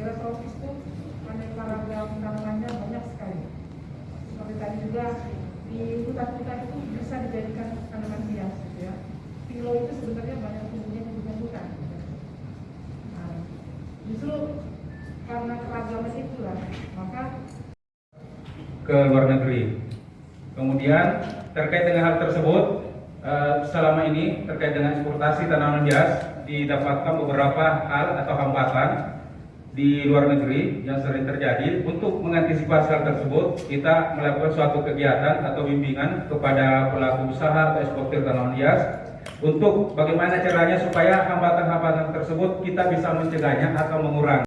daerah tropis itu aneka ragam tanamannya banyak sekali. Seperti tadi juga di hutan-hutan itu bisa dijadikan tanaman hias gitu ya. Pilo itu sebenarnya banyak tumbuhnya di hutan-hutan. gitu. Nah, justru karena keragaman itulah maka ke luar negeri. Kemudian terkait dengan hal tersebut, eh, selama ini terkait dengan eksportasi tanaman hias didapatkan beberapa hal atau hambatan di luar negeri yang sering terjadi. Untuk mengantisipasi hal tersebut, kita melakukan suatu kegiatan atau bimbingan kepada pelaku usaha atau eksportir tanaman hias untuk bagaimana caranya supaya hambatan-hambatan tersebut kita bisa mencegahnya atau mengurangi.